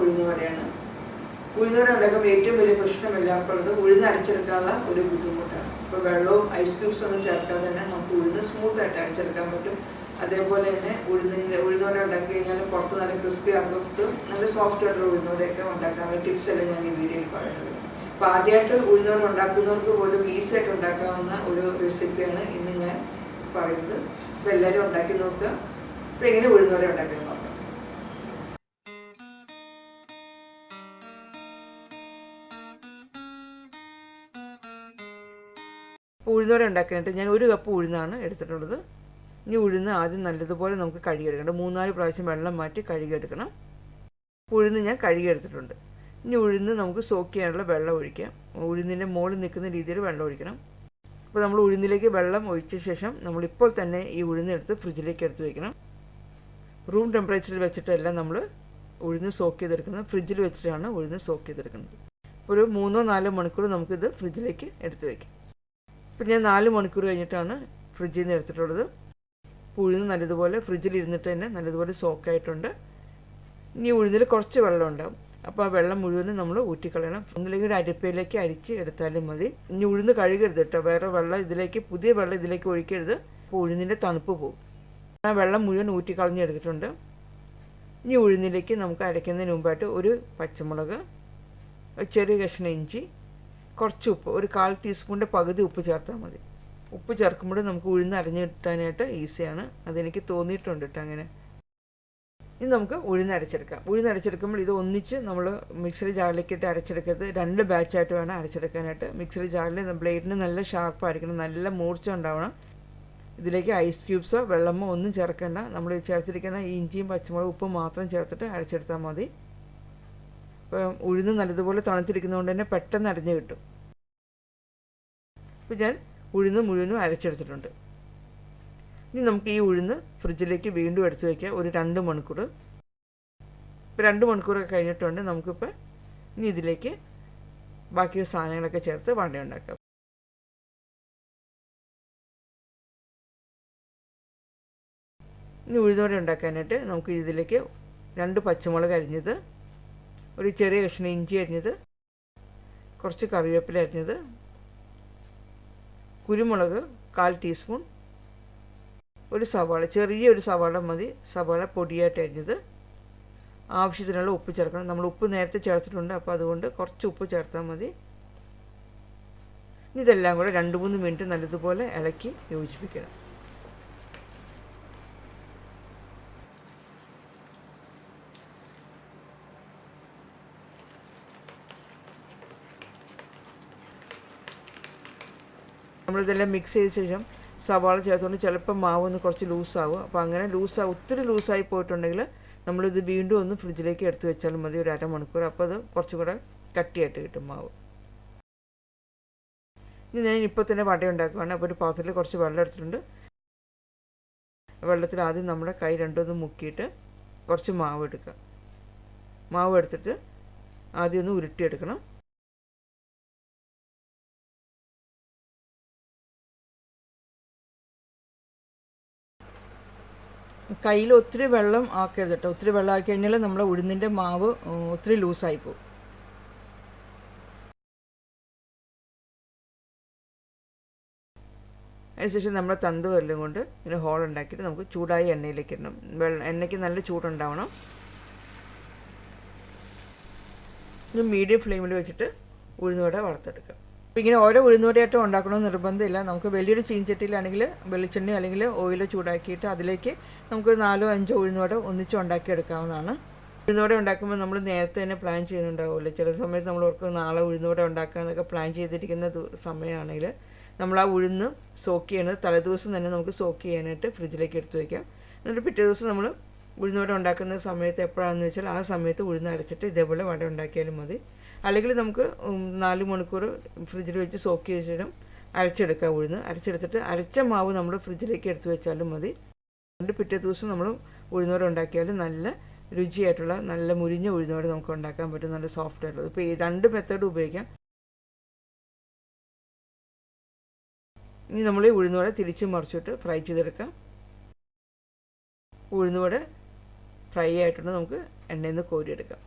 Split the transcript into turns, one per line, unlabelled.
ഉഴുന്നുവടയാണ് ഉഴുന്നുവട ഉണ്ടാക്കുമ്പോൾ ഏറ്റവും വലിയ പ്രശ്നം എല്ലാവർക്കുള്ളത് ഉഴുന്ന് അരച്ചെടുക്കാനുള്ള ഒരു ബുദ്ധിമുട്ടാണ്. ഇപ്പോൾ വെള്ളവും ഐസ് ക്യൂബ്സ് ഒന്നും ചേർക്കാതെ തന്നെ നമുക്ക് ഉഴുന്ന് സ്മൂത്തായിട്ട് അടിച്ചെടുക്കാൻ പറ്റും. അതേപോലെ തന്നെ ഉഴുന്നിന്റെ ഉഴുന്നുവട ഉണ്ടാക്കി കഴിഞ്ഞാൽ പുറത്ത് നല്ല ക്രിസ്പി അകത്ത് നല്ല സോഫ്റ്റ് ആയിട്ടുള്ള ഉഴുന്നുവടയൊക്കെ ഉണ്ടാക്കാനുള്ള ടിപ്സ് എല്ലാം ഞാൻ ഈ വീഡിയോയിൽ പറയുന്നത്. അപ്പോൾ ആദ്യമായിട്ട് ഉഴുന്നുവട ഉണ്ടാക്കുന്നവർക്ക് പോലും ഈസി ആയിട്ട് ഉണ്ടാക്കാവുന്ന ഒരു റെസിപ്പിയാണ് ഇന്ന് ഞാൻ പറയുന്നത്. അപ്പോൾ എല്ലാവരും ഉണ്ടാക്കി നോക്കുക. അപ്പോൾ എങ്ങനെ ഉഴുന്നുവട ഉണ്ടാക്കി നോക്കാം ഉഴുന്നുവട ഉണ്ടാക്കാനായിട്ട് ഞാൻ ഒരു കപ്പ് ഉഴുന്നാണ് എടുത്തിട്ടുള്ളത്. ഇനി ഉഴുന്ന് ആദ്യം നല്ലതുപോലെ നമുക്ക് കഴുകിയെടുക്കണം. മൂന്നാൽ പ്രാവശ്യം വെള്ളം മാറ്റി കഴുകിയെടുക്കണം. ഉഴുന്ന് ഞാൻ കഴുകിയെടുത്തിട്ടുണ്ട്. ഇനി ഉഴുന്ന് നമുക്ക് സോക്ക് ചെയ്യാനുള്ള വെള്ളം ഒഴിക്കാം. ഉഴുന്നിന്റെ മുകളിൽ നിൽക്കുന്ന രീതിയിൽ വെള്ളം ഒഴിക്കണം. അപ്പോൾ നമ്മൾ ഉഴുന്നിലേക്ക് വെള്ളം ഒഴിച്ച ശേഷം നമ്മളിപ്പോൾ തന്നെ ഈ ഉഴുന്നെടുത്ത് ഫ്രിഡ്ജിലേക്ക് എടുത്ത് വയ്ക്കണം റൂം ടെമ്പറേച്ചറിൽ വെച്ചിട്ടെല്ലാം നമ്മൾ ഉഴുന്ന് സോക്ക് ചെയ്തെടുക്കുന്നത്. ഫ്രിഡ്ജിൽ വെച്ചിട്ടാണ് ഉഴുന്ന് സോക്ക് ചെയ്തെടുക്കുന്നത്. ഒരു മൂന്നോ നാലോ മണിക്കൂർ നമുക്കിത് ഫ്രിഡ്ജിലേക്ക് എടുത്ത് വയ്ക്കാം ഇപ്പം ഞാൻ നാല് മണിക്കൂർ കഴിഞ്ഞിട്ടാണ് ഫ്രിഡ്ജിൽ നിന്ന് എടുത്തിട്ടുള്ളത്. ഉഴുന്ന് നല്ലതുപോലെ ഫ്രിഡ്ജിൽ ഇരുന്നിട്ട് തന്നെ നല്ലതുപോലെ സോക്കായിട്ടുണ്ട് ഇനി ഉഴുന്നിൽ കുറച്ച് വെള്ളം അപ്പോൾ ആ വെള്ളം മുഴുവനും നമ്മൾ ഊറ്റിക്കളയണം. ഒന്നില്ലെങ്കിൽ ഒരു അരിപ്പയിലേക്ക് അരിച്ച് എടുത്താലും മതി. ഇനി ഉഴുന്ന് കഴുകരുത് കേട്ടോ. വേറെ വെള്ളം ഇതിലേക്ക് പുതിയ വെള്ളം ഇതിലേക്ക് ഒഴിക്കരുത്. അപ്പോൾ ഉഴുന്നിന്റെ തണുപ്പ് പോകും ആ വെള്ളം മുഴുവൻ ഊറ്റിക്കളഞ്ഞെടുത്തിട്ടുണ്ട് ഇനി ഉഴുന്നിലേക്ക് നമുക്ക് അരയ്ക്കുന്നതിന് മുമ്പായിട്ട് ഒരു പച്ചമുളക് ചെറിയ കഷ്ണം ഇഞ്ചി കുറച്ച് ഉപ്പ് ഒരു കാൽ ടീസ്പൂണിന്റെ പകുതി ഉപ്പ് ചേർത്താൽ മതി. ഉപ്പ് ചേർക്കുമ്പോൾ നമുക്ക് ഉഴുന്ന് അരഞ്ഞ് കിട്ടാനായിട്ട് ഈസിയാണ്. അതെനിക്ക് തോന്നിയിട്ടുണ്ട് കേട്ടോ അങ്ങനെ. ഇനി നമുക്ക് ഉഴുന്ന് അരച്ചെടുക്കാം. ഉഴുന്ന് അരച്ചെടുക്കുമ്പോൾ ഇത് ഒന്നിച്ച് നമ്മൾ മിക്സറി ജാറിലേക്ക് ഇട്ട് അരച്ചെടുക്കരുത്. രണ്ട് ബാച്ചായിട്ട് വേണം അരച്ചെടുക്കാനായിട്ട്. മിക്സറി ജാറിൽ ബ്ലേഡിന് നല്ല ഷാർപ്പായിരിക്കണം. നല്ല മൂർച്ച ഉണ്ടാവണം. ഇതിലേക്ക് ഐസ് ക്യൂബ്സോ വെള്ളമോ ഒന്നും ചേർക്കേണ്ട. നമ്മൾ ചേർത്തിരിക്കുന്ന ഇഞ്ചിയും പച്ചമുളകും ഉപ്പും മാത്രം ചേർത്തിട്ട് അരച്ചെടുത്താൽ മതി. ഇപ്പം ഉഴുന്ന് നല്ലതുപോലെ തണുത്തിരിക്കുന്നതുകൊണ്ട് തന്നെ പെട്ടെന്ന് അരഞ്ഞു കിട്ടും. ഇപ്പം ഞാൻ ഉഴുന്ന് മുഴുവനും അരച്ചെടുത്തിട്ടുണ്ട്. ഇനി നമുക്ക് ഈ ഉഴുന്ന് ഫ്രിഡ്ജിലേക്ക് വീണ്ടും എടുത്തു വയ്ക്കുക ഒരു രണ്ട് മണിക്കൂർ. ഇപ്പോൾ രണ്ട് മണിക്കൂറൊക്കെ കഴിഞ്ഞിട്ടുണ്ട്. നമുക്കിപ്പോൾ ഇനി ഇതിലേക്ക് ബാക്കി സാധനങ്ങളൊക്കെ ചേർത്ത് വണ്ടി ഉണ്ടാക്കാം ഇനി ഉഴുതോടെ ഉണ്ടാക്കാനായിട്ട് നമുക്ക് ഇതിലേക്ക് രണ്ട് പച്ചമുളക് അരിഞ്ഞത് ഒരു ചെറിയ കഷ്ണം ഇഞ്ചി അരിഞ്ഞത് കുറച്ച് കറിവേപ്പില അരിഞ്ഞത് കുരുമുളക് കാൽ ടീസ്പൂൺ ഒരു സവാള ചെറിയ ഒരു സവാള മതി സവാള പൊടിയായിട്ട് അരിഞ്ഞത്. ആവശ്യത്തിനുള്ള ഉപ്പ് ചേർക്കണം. നമ്മൾ ഉപ്പ് നേരത്തെ ചേർത്തിട്ടുണ്ട് അപ്പോൾ അതുകൊണ്ട് കുറച്ച് ഉപ്പ് ചേർത്താൽ മതി. ഇതെല്ലാം കൂടെ രണ്ട് മൂന്ന് മിനിറ്റ് നല്ലതുപോലെ ഇളക്കി യോജിപ്പിക്കണം. നമ്മളിതെല്ലാം മിക്സ് ചെയ്ത ശേഷം സവാള ചേർത്തുകൊണ്ട് ചിലപ്പോൾ മാവ് ഒന്ന് കുറച്ച് ലൂസാവും അപ്പോൾ അങ്ങനെ ലൂസാവും ഒത്തിരി ലൂസായി പോയിട്ടുണ്ടെങ്കിൽ നമ്മളിത് വീണ്ടും ഒന്ന് ഫ്രിഡ്ജിലേക്ക് എടുത്ത് വെച്ചാലും മതി ഒരു അരമണിക്കൂർ. അപ്പോൾ അത് കുറച്ചും കൂടെ കട്ടിയായിട്ട് കിട്ടും മാവ്. ഇനി ഞാൻ ഇപ്പോൾ തന്നെ വട ഉണ്ടാക്കുകയാണ് അപ്പോൾ ഒരു പാത്രത്തിൽ കുറച്ച് വെള്ളം എടുത്തിട്ടുണ്ട്. വെള്ളത്തിൽ ആദ്യം നമ്മുടെ കൈ രണ്ടൊന്ന് മുക്കിയിട്ട് കുറച്ച് മാവ് എടുക്കുക. മാവ് എടുത്തിട്ട് ആദ്യം ഒന്ന് ഉരുട്ടിയെടുക്കണം. കയ്യിൽ ഒത്തിരി വെള്ളം ആക്കരുത് കേട്ടോ. ഒത്തിരി വെള്ളം ആക്കി കഴിഞ്ഞാൽ നമ്മുടെ ഉഴുന്നിന്റെ മാവ് ഒത്തിരി ലൂസായി പോകും. അതിനുശേഷം നമ്മൾ തന്ത് വരലും കൊണ്ട് ഇങ്ങനെ ഹോൾ ഉണ്ടാക്കിയിട്ട് നമുക്ക് ചൂടായ എണ്ണയിലേക്ക് ഇടണം. വെള്ളം എണ്ണയ്ക്ക് നല്ല ചൂടുണ്ടാവണം. മീഡിയം ഫ്ലെയിമിൽ വെച്ചിട്ട് ഉഴുന്നുവട വറുത്തെടുക്കുക അപ്പോൾ ഇങ്ങനെ ഓരോ ഉഴുന്നുവടയായിട്ടും ഉണ്ടാക്കണമെന്ന് നിർബന്ധമില്ല. നമുക്ക് വലിയൊരു ചീൻചട്ടിയിലാണെങ്കിൽ വെളിച്ചെണ്ണ അല്ലെങ്കിൽ ഓയിൽ ചൂടാക്കിയിട്ട് അതിലേക്ക് നമുക്കൊരു നാലോ അഞ്ചോ ഉഴുന്നുവട ഒന്നിച്ച് ഉണ്ടാക്കിയെടുക്കാവുന്നതാണ്. ഉഴുന്നോടെ ഉണ്ടാക്കുമ്പോൾ നമ്മൾ നേരത്തെ തന്നെ പ്ലാൻ ചെയ്യുന്നുണ്ടാവുമല്ലോ. ചില സമയത്ത് നമ്മൾ ഓർക്ക് നാളെ ഉഴുന്നോടെ ഉണ്ടാക്കാമെന്നൊക്കെ പ്ലാൻ ചെയ്തിരിക്കുന്ന സമയമാണെങ്കിൽ നമ്മൾ ആ ഉഴുന്ന് സോക്ക് ചെയ്യണത് തലേദിവസം തന്നെ നമുക്ക് സോക്ക് ചെയ്യാനായിട്ട് ഫ്രിഡ്ജിലേക്ക് എടുത്ത് വയ്ക്കാം എന്നിട്ട് പിറ്റേ ദിവസം നമ്മൾ ഉഴുന്നോടെ ഉണ്ടാക്കുന്ന സമയത്ത് എപ്പോഴാണെന്ന് വെച്ചാൽ ആ സമയത്ത് ഉഴുന്ന് അരച്ചിട്ട് ഇതേപോലെ വട ഉണ്ടാക്കിയാലും മതി. അല്ലെങ്കിൽ നമുക്ക് നാല് മണിക്കൂർ ഫ്രിഡ്ജിൽ വെച്ച് സോക്ക് ചെയ്ത ശേഷം അരച്ചെടുക്കാം ഉഴുന്ന്. അരച്ചെടുത്തിട്ട് അരച്ച മാവ് നമ്മൾ ഫ്രിഡ്ജിലേക്ക് എടുത്തു വെച്ചാലും മതി. രണ്ട് പിറ്റേ ദിവസം നമ്മൾ ഉഴുന്നോട് ഉണ്ടാക്കിയാൽ നല്ല രുചിയായിട്ടുള്ള നല്ല മുരിഞ്ഞ ഉഴുന്നോട് നമുക്ക് ഉണ്ടാക്കാൻ പറ്റും. നല്ല സോഫ്റ്റ് ആയിട്ടുള്ളത് ഇപ്പോൾ ഈ രണ്ട് മെത്തേഡ് ഉപയോഗിക്കാം. ഇനി നമ്മൾ ഈ ഉഴുന്നുവട തിരിച്ച് മറിച്ചിട്ട് ഫ്രൈ ചെയ്തെടുക്കാം. ഉഴുന്നുവട ഫ്രൈ ആയിട്ടുണ്ട്. നമുക്ക് എണ്ണയിൽ നിന്ന് കോരിയെടുക്കാം.